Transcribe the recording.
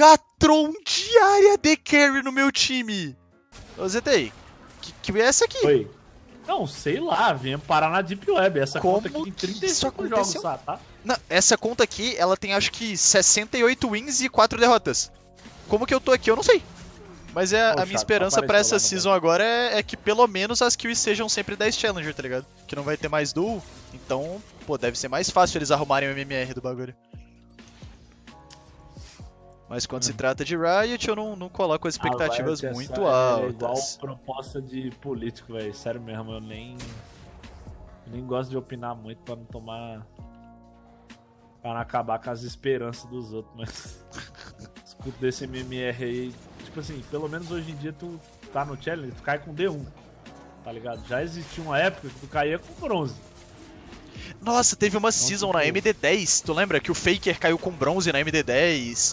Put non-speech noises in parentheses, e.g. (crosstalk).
Megatron diária de carry no meu time. Ô, ZTI, que, que é essa aqui? Oi. Não, sei lá, vem parar na Deep Web. Essa Como conta aqui tem que 35 isso jogos aconteceu? só, tá? Não, essa conta aqui, ela tem acho que 68 wins e 4 derrotas. Como que eu tô aqui, eu não sei. Mas é, a minha esperança pra apareceu essa season agora é, é que pelo menos as kills sejam sempre 10 Challenger, tá ligado? Que não vai ter mais duel, então, pô, deve ser mais fácil eles arrumarem o MMR do bagulho. Mas quando Hum. se trata de Riot, eu não, não coloco as expectativas Ah, vai, muito essa É igual altas. proposta de político, velho. Sério mesmo, eu nem. Nem gosto de opinar muito pra não tomar. Pra não acabar com as esperanças dos outros, mas. (laughs) Escuto desse MMR aí. Tipo assim, pelo menos hoje em dia tu tá no challenge, tu cai com D1. Tá ligado? Já existia uma época que tu caía com bronze. Nossa, teve uma season na tipo- MD10, tu lembra que o Faker caiu com bronze na MD10?